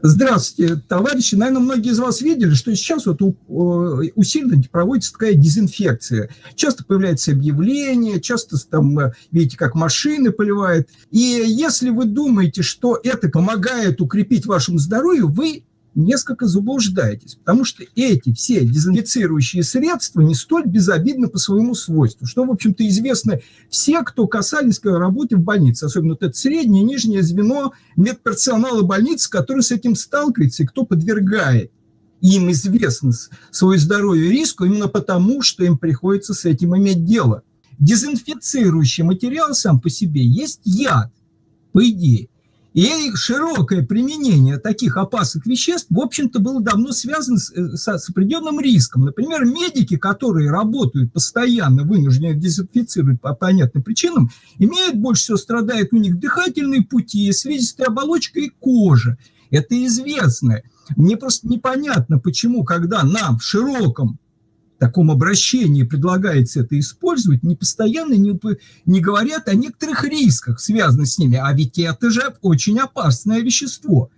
Здравствуйте, товарищи. Наверное, многие из вас видели, что сейчас вот усиленно проводится такая дезинфекция. Часто появляются объявления, часто там, э, видите, как машины поливают. И если вы думаете, что это помогает укрепить вашему здоровью, вы несколько заблуждаетесь, потому что эти все дезинфицирующие средства не столь безобидны по своему свойству, что, в общем-то, известно все, кто касались работы в больнице, особенно вот это среднее и нижнее звено медперсонала больницы, который с этим сталкивается и кто подвергает им известно свое здоровье риску именно потому, что им приходится с этим иметь дело. Дезинфицирующий материал сам по себе есть яд, по идее. И широкое применение таких опасных веществ, в общем-то, было давно связано с, э, с, определенным риском. Например, медики, которые работают постоянно, вынуждены дезинфицировать по понятным причинам, имеют больше всего, страдают у них дыхательные пути, слизистая оболочка и кожа. Это известно. Мне просто непонятно, почему, когда нам в широком таком обращении предлагается это использовать, не постоянно не, не говорят о некоторых рисках, связанных с ними. А ведь это же очень опасное вещество.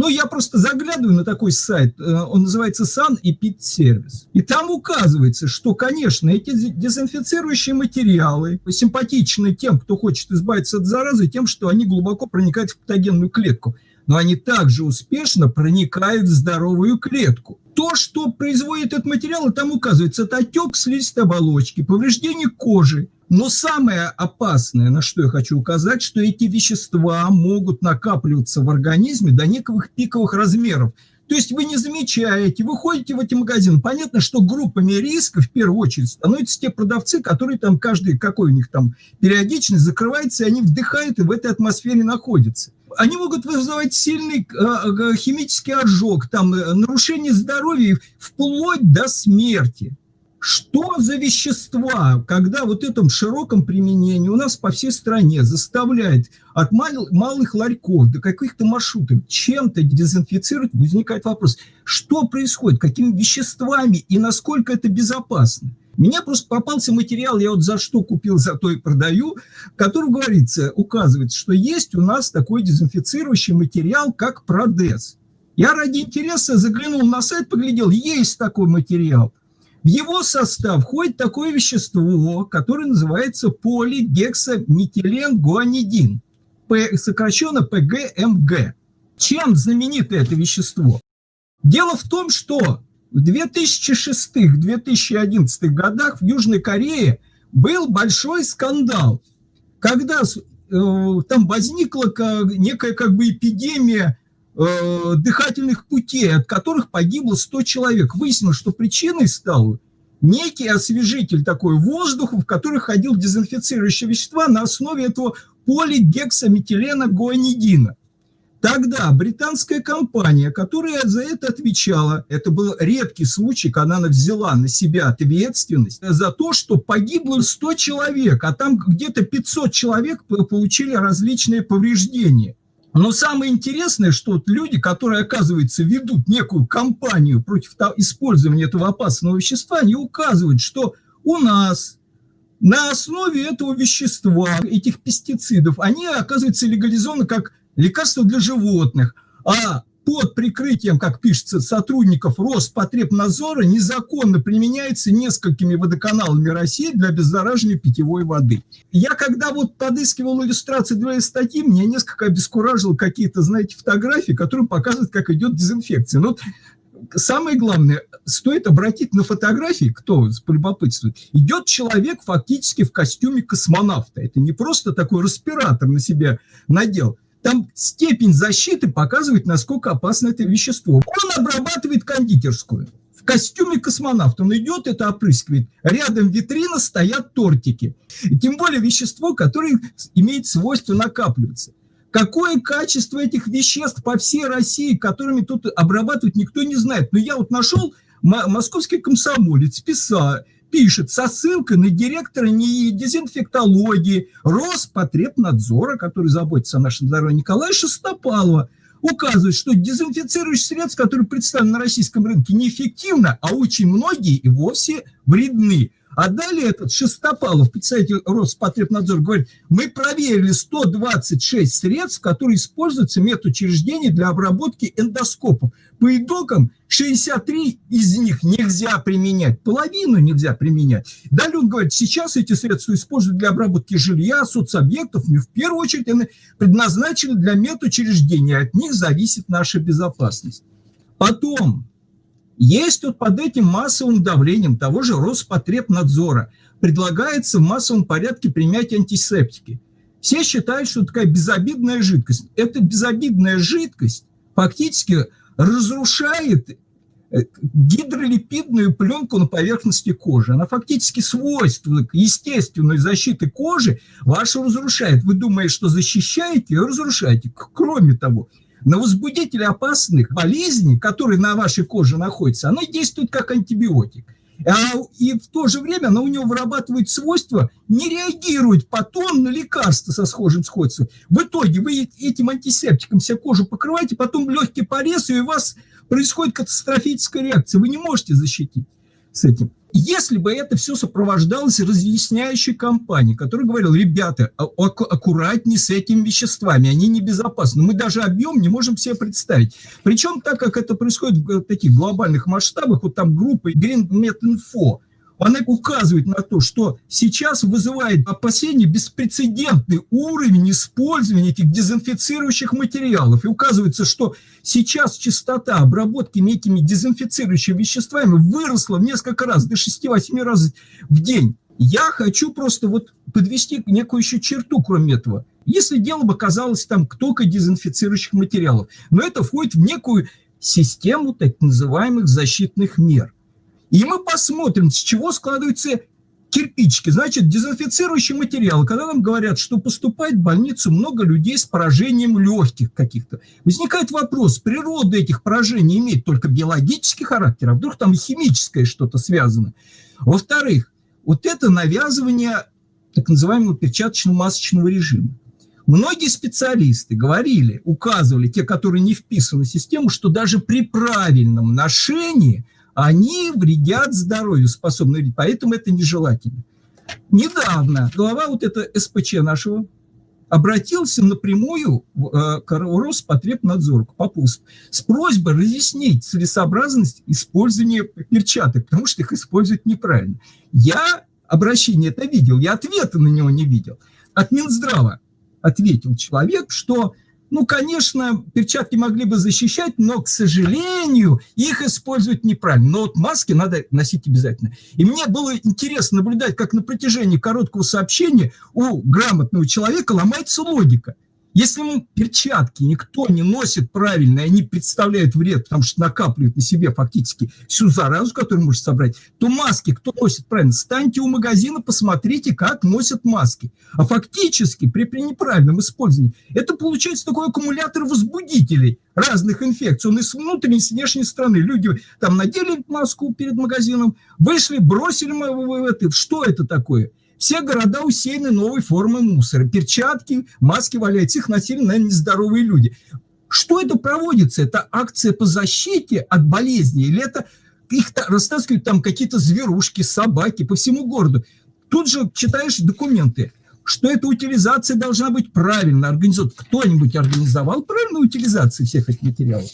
Ну, я просто заглядываю на такой сайт, э, он называется Sun и Pit Service. И там указывается, что, конечно, эти дезинфицирующие материалы симпатичны тем, кто хочет избавиться от заразы, тем, что они глубоко проникают в патогенную клетку. Но они также успешно проникают в здоровую клетку то, что производит этот материал, там указывается, это отек слизистой оболочки, повреждение кожи. Но самое опасное, на что я хочу указать, что эти вещества могут накапливаться в организме до неких пиковых размеров. То есть вы не замечаете, вы ходите в эти магазины. Понятно, что группами риска в первую очередь становятся те продавцы, которые там каждый, какой у них там периодичность закрывается, и они вдыхают и в этой атмосфере находятся они могут вызывать сильный э, химический ожог, там, э, нарушение здоровья вплоть до смерти. Что за вещества, когда вот этом широком применении у нас по всей стране заставляет от мал, малых ларьков до каких-то маршрутов чем-то дезинфицировать, возникает вопрос, что происходит, какими веществами и насколько это безопасно. Мне просто попался материал, я вот за что купил, за то и продаю, в котором говорится, указывается, что есть у нас такой дезинфицирующий материал, как Продес. Я ради интереса заглянул на сайт, поглядел, есть такой материал. В его состав входит такое вещество, которое называется полигексаметиленгуанидин, сокращенно ПГМГ. Чем знаменито это вещество? Дело в том, что в 2006-2011 годах в Южной Корее был большой скандал, когда э, там возникла некая как бы эпидемия э, дыхательных путей, от которых погибло 100 человек. Выяснилось, что причиной стал некий освежитель такой воздуха, в который ходил дезинфицирующие вещества на основе этого полигексаметилена гуанидина. Тогда британская компания, которая за это отвечала, это был редкий случай, когда она взяла на себя ответственность за то, что погибло 100 человек, а там где-то 500 человек получили различные повреждения. Но самое интересное, что вот люди, которые, оказывается, ведут некую кампанию против использования этого опасного вещества, они указывают, что у нас на основе этого вещества, этих пестицидов, они, оказывается, легализованы как лекарства для животных, а под прикрытием, как пишется, сотрудников Роспотребнадзора незаконно применяется несколькими водоканалами России для обеззараживания питьевой воды. Я когда вот подыскивал иллюстрации для статьи, меня несколько обескуражило какие-то, знаете, фотографии, которые показывают, как идет дезинфекция. Но самое главное, стоит обратить на фотографии, кто полюбопытствует, идет человек фактически в костюме космонавта. Это не просто такой респиратор на себя надел, там степень защиты показывает, насколько опасно это вещество. Он обрабатывает кондитерскую. В костюме космонавта он идет, это опрыскивает. Рядом витрина стоят тортики. И тем более вещество, которое имеет свойство накапливаться. Какое качество этих веществ по всей России, которыми тут обрабатывать никто не знает. Но я вот нашел московский комсомолец, писал, пишет со ссылкой на директора НИИ дезинфектологии Роспотребнадзора, который заботится о нашем здоровье, Николая Шестопалова, указывает, что дезинфицирующие средства, которые представлены на российском рынке, неэффективны, а очень многие и вовсе вредны. А далее этот Шестопалов, представитель Роспотребнадзора, говорит, мы проверили 126 средств, которые используются в медучреждении для обработки эндоскопов. По итогам 63 из них нельзя применять, половину нельзя применять. Далее он говорит, сейчас эти средства используют для обработки жилья, соцобъектов, не в первую очередь они предназначены для медучреждений, от них зависит наша безопасность. Потом, есть вот под этим массовым давлением того же Роспотребнадзора предлагается в массовом порядке применять антисептики. Все считают, что такая безобидная жидкость. Эта безобидная жидкость фактически разрушает э, гидролипидную пленку на поверхности кожи. Она фактически свойства естественной защиты кожи вашу разрушает. Вы думаете, что защищаете, разрушаете. Кроме того, на возбудители опасных болезней, которые на вашей коже находятся, оно действует как антибиотик. А, и в то же время оно у него вырабатывает свойство не реагировать потом на лекарства со схожим сходством. В итоге вы этим антисептиком все кожу покрываете, потом легкий порез, и у вас происходит катастрофическая реакция. Вы не можете защитить с этим. Если бы это все сопровождалось разъясняющей кампанией, которая говорила, ребята, а, аккуратнее с этими веществами, они небезопасны. Мы даже объем не можем себе представить. Причем так, как это происходит в таких глобальных масштабах, вот там группа Green Met Info, она указывает на то, что сейчас вызывает опасение беспрецедентный уровень использования этих дезинфицирующих материалов. И указывается, что сейчас частота обработки этими дезинфицирующими веществами выросла в несколько раз, до 6-8 раз в день. Я хочу просто вот подвести некую еще черту, кроме этого. Если дело бы казалось там только дезинфицирующих материалов, но это входит в некую систему так называемых защитных мер. И мы посмотрим, с чего складываются кирпичики. Значит, дезинфицирующий материал. Когда нам говорят, что поступает в больницу много людей с поражением легких каких-то, возникает вопрос, природа этих поражений имеет только биологический характер, а вдруг там химическое что-то связано. Во-вторых, вот это навязывание так называемого перчаточно-масочного режима. Многие специалисты говорили, указывали, те, которые не вписаны в систему, что даже при правильном ношении – они вредят здоровью, способны поэтому это нежелательно. Недавно глава вот это СПЧ нашего обратился напрямую э, Роспотребнадзор, к Попову, с просьбой разъяснить целесообразность использования перчаток, потому что их используют неправильно. Я обращение это видел, я ответа на него не видел. От Минздрава ответил человек, что ну, конечно, перчатки могли бы защищать, но, к сожалению, их используют неправильно. Но вот маски надо носить обязательно. И мне было интересно наблюдать, как на протяжении короткого сообщения у грамотного человека ломается логика – если ему перчатки никто не носит правильно, и они представляют вред, потому что накапливают на себе фактически всю заразу, которую может собрать, то маски кто носит правильно? Станьте у магазина, посмотрите, как носят маски. А фактически при, при неправильном использовании это получается такой аккумулятор возбудителей разных инфекций. Он и с внутренней, и с внешней стороны. Люди там надели маску перед магазином, вышли, бросили в это. Что это такое? Все города усеяны новой формой мусора. Перчатки, маски валяются, их носили, наверное, нездоровые люди. Что это проводится? Это акция по защите от болезни? Или это их растаскивают там какие-то зверушки, собаки по всему городу? Тут же читаешь документы, что эта утилизация должна быть правильно организована. Кто-нибудь организовал правильную утилизацию всех этих материалов?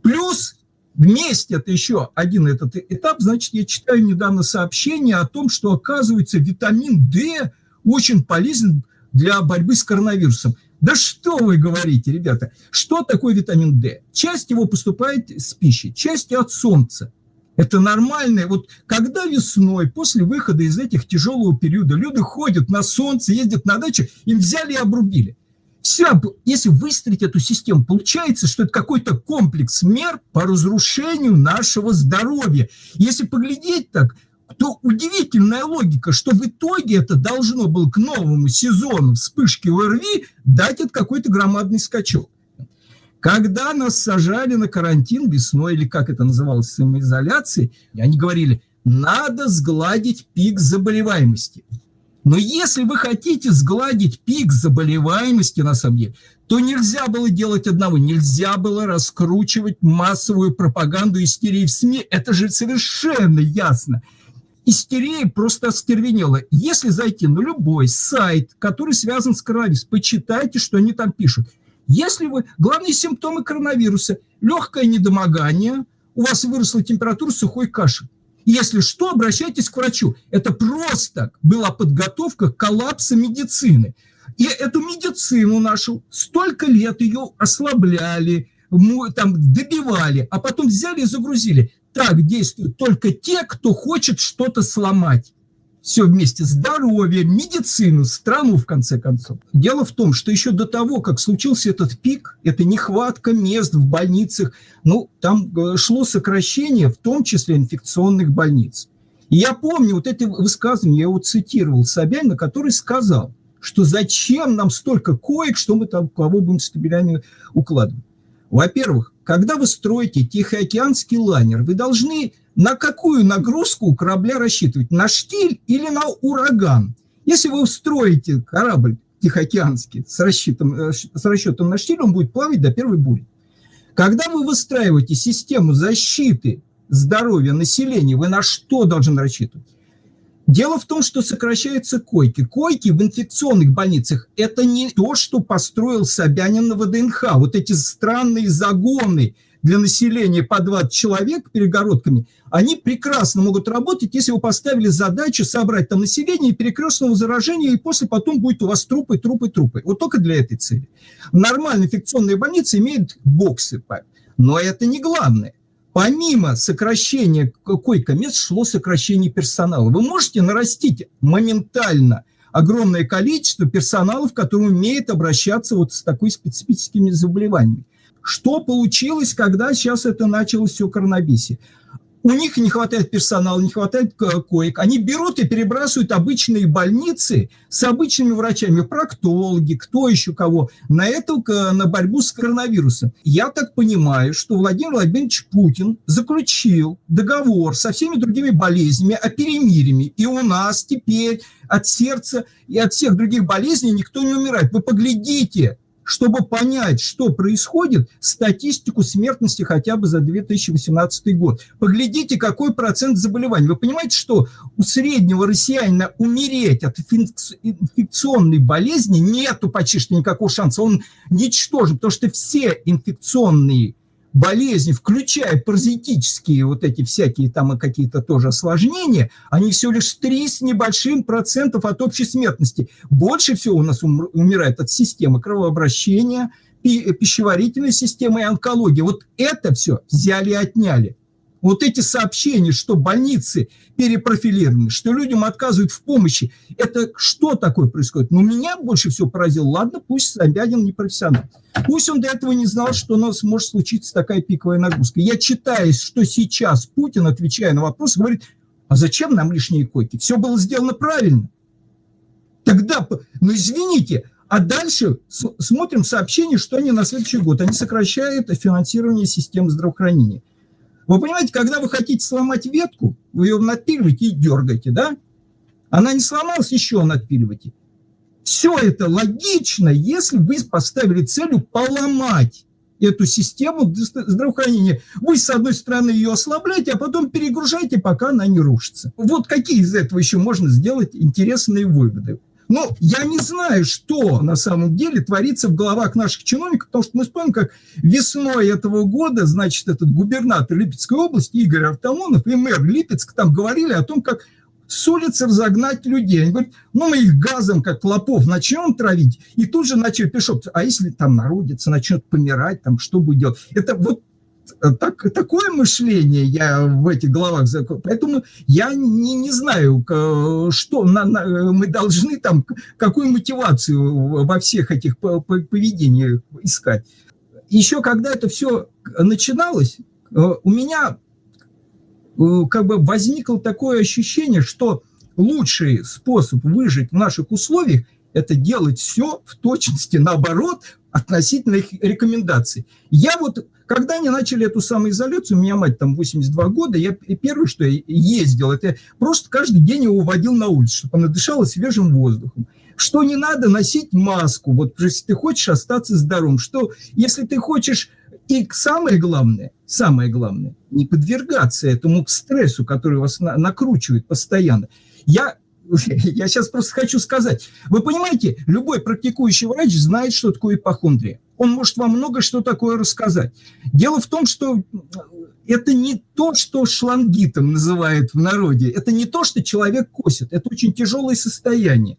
Плюс Вместе это еще один этот этап. Значит, я читаю недавно сообщение о том, что, оказывается, витамин D очень полезен для борьбы с коронавирусом. Да что вы говорите, ребята? Что такое витамин D? Часть его поступает с пищей, часть от солнца. Это нормальное. Вот когда весной, после выхода из этих тяжелого периода, люди ходят на солнце, ездят на дачу, им взяли и обрубили. Все, если выстроить эту систему, получается, что это какой-то комплекс мер по разрушению нашего здоровья. Если поглядеть так, то удивительная логика, что в итоге это должно было к новому сезону вспышки ОРВИ дать это какой-то громадный скачок. Когда нас сажали на карантин весной, или как это называлось, самоизоляции, они говорили, надо сгладить пик заболеваемости. Но если вы хотите сгладить пик заболеваемости, на самом деле, то нельзя было делать одного, нельзя было раскручивать массовую пропаганду истерии в СМИ. Это же совершенно ясно. истерия просто остервенела. Если зайти на любой сайт, который связан с коронавирусом, почитайте, что они там пишут. Если вы... Главные симптомы коронавируса – легкое недомогание, у вас выросла температура, сухой кашель. Если что, обращайтесь к врачу. Это просто была подготовка к коллапсу медицины. И эту медицину нашу столько лет ее ослабляли, там добивали, а потом взяли и загрузили. Так действуют только те, кто хочет что-то сломать. Все вместе, здоровье, медицину, страну, в конце концов. Дело в том, что еще до того, как случился этот пик, это нехватка мест в больницах, ну, там э, шло сокращение, в том числе инфекционных больниц. И я помню вот это высказывание, я его цитировал Собянина, который сказал, что зачем нам столько коек, что мы там кого будем стабилями укладывать. Во-первых, когда вы строите Тихоокеанский лайнер, вы должны на какую нагрузку корабля рассчитывать? На штиль или на ураган? Если вы строите корабль Тихоокеанский с расчетом, э, с расчетом на штиль, он будет плавать до первой бури. Когда вы выстраиваете систему защиты здоровья населения, вы на что должны рассчитывать? Дело в том, что сокращаются койки. Койки в инфекционных больницах – это не то, что построил Собянин на ВДНХ. Вот эти странные загоны для населения по 20 человек перегородками, они прекрасно могут работать, если вы поставили задачу собрать там население перекрестного заражения, и после потом будет у вас трупы, трупы, трупы. Вот только для этой цели. Нормальные инфекционные больницы имеют боксы, но это не главное помимо сокращения койко-мест шло сокращение персонала. Вы можете нарастить моментально огромное количество персоналов, который умеет обращаться вот с такой специфическими заболеваниями. Что получилось, когда сейчас это началось все коронабесие? У них не хватает персонала, не хватает коек. Они берут и перебрасывают обычные больницы с обычными врачами, проктологи, кто еще кого, на эту, на борьбу с коронавирусом. Я так понимаю, что Владимир Владимирович Путин заключил договор со всеми другими болезнями о перемирии. И у нас теперь от сердца и от всех других болезней никто не умирает. Вы поглядите, чтобы понять, что происходит, статистику смертности хотя бы за 2018 год. Поглядите, какой процент заболеваний. Вы понимаете, что у среднего россиянина умереть от инфекционной болезни нету почти что никакого шанса. Он ничтожен, потому что все инфекционные болезни, включая паразитические вот эти всякие там какие-то тоже осложнения, они все лишь 3 с небольшим процентов от общей смертности. Больше всего у нас умирает от системы кровообращения, пищеварительной системы и онкологии. Вот это все взяли и отняли. Вот эти сообщения, что больницы перепрофилированы, что людям отказывают в помощи, это что такое происходит? Ну, меня больше всего поразило. Ладно, пусть Собянин не профессионал. Пусть он до этого не знал, что у нас может случиться такая пиковая нагрузка. Я читаю, что сейчас Путин, отвечая на вопрос, говорит, а зачем нам лишние койки? Все было сделано правильно. Тогда, ну извините, а дальше смотрим сообщение, что они на следующий год, они сокращают финансирование системы здравоохранения. Вы понимаете, когда вы хотите сломать ветку, вы ее надпиливаете и дергаете, да? Она не сломалась, еще надпиливаете. Все это логично, если вы поставили целью поломать эту систему здравоохранения. Вы, с одной стороны, ее ослабляете, а потом перегружаете, пока она не рушится. Вот какие из этого еще можно сделать интересные выводы? Но я не знаю, что на самом деле творится в головах наших чиновников, потому что мы вспомним, как весной этого года, значит, этот губернатор Липецкой области Игорь Артамонов и мэр Липецк там говорили о том, как с улицы разогнать людей. Они говорят, ну мы их газом, как клопов, начнем травить, и тут же начали пишут, а если там народится, начнет помирать, там что будет делать? Это вот так, такое мышление я в этих головах, поэтому я не, не знаю, что на, на, мы должны там, какую мотивацию во всех этих поведениях искать. Еще когда это все начиналось, э, у меня э, как бы возникло такое ощущение, что лучший способ выжить в наших условиях – это делать все в точности наоборот относительно их рекомендаций. Я вот когда они начали эту самоизоляцию, у меня мать там 82 года, я первое, что я ездил, это просто каждый день его водил на улицу, чтобы она дышала свежим воздухом. Что не надо носить маску, вот если ты хочешь остаться здоровым, что если ты хочешь И самое главное, самое главное, не подвергаться этому стрессу, который вас на, накручивает постоянно. Я, я сейчас просто хочу сказать, вы понимаете, любой практикующий врач знает, что такое ипохондрия. Он может вам много что такое рассказать. Дело в том, что это не то, что шлангитом называют в народе, это не то, что человек косит, это очень тяжелое состояние.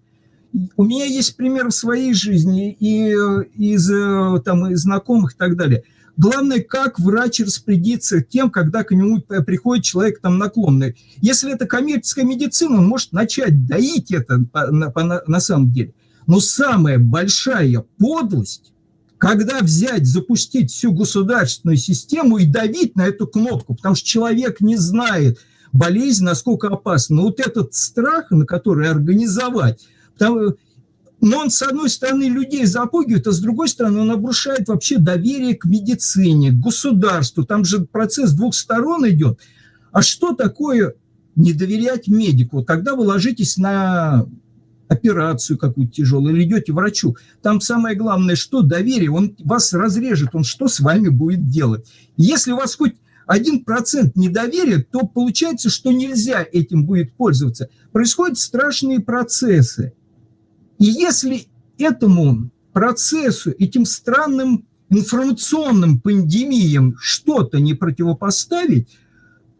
У меня есть пример в своей жизни и из, там, из знакомых и так далее. Главное, как врач распорядится тем, когда к нему приходит человек там наклонный. Если это коммерческая медицина, он может начать доить это на, на, на самом деле. Но самая большая подлость когда взять, запустить всю государственную систему и давить на эту кнопку, потому что человек не знает болезнь, насколько опасна. Но вот этот страх, на который организовать, потому, но он, с одной стороны, людей запугивает, а с другой стороны, он обрушает вообще доверие к медицине, к государству. Там же процесс двух сторон идет. А что такое не доверять медику? Тогда вы ложитесь на операцию какую-то тяжелую, или идете врачу. Там самое главное, что доверие, он вас разрежет, он что с вами будет делать. Если у вас хоть один процент недоверия, то получается, что нельзя этим будет пользоваться. Происходят страшные процессы. И если этому процессу, этим странным информационным пандемиям что-то не противопоставить,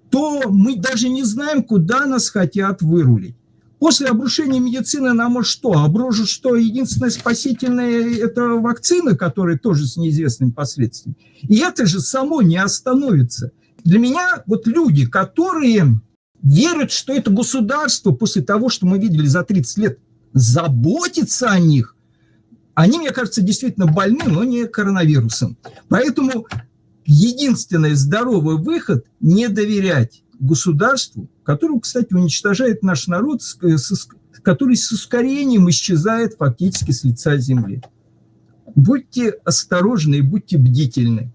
то мы даже не знаем, куда нас хотят вырулить. После обрушения медицины нам может что? Обрушат, что единственное спасительное – это вакцина, которая тоже с неизвестными последствиями. И это же само не остановится. Для меня вот люди, которые верят, что это государство после того, что мы видели за 30 лет, заботится о них, они, мне кажется, действительно больны, но не коронавирусом. Поэтому единственный здоровый выход – не доверять государству, которое, кстати, уничтожает наш народ, который с ускорением исчезает фактически с лица земли. Будьте осторожны и будьте бдительны.